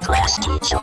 Class teacher.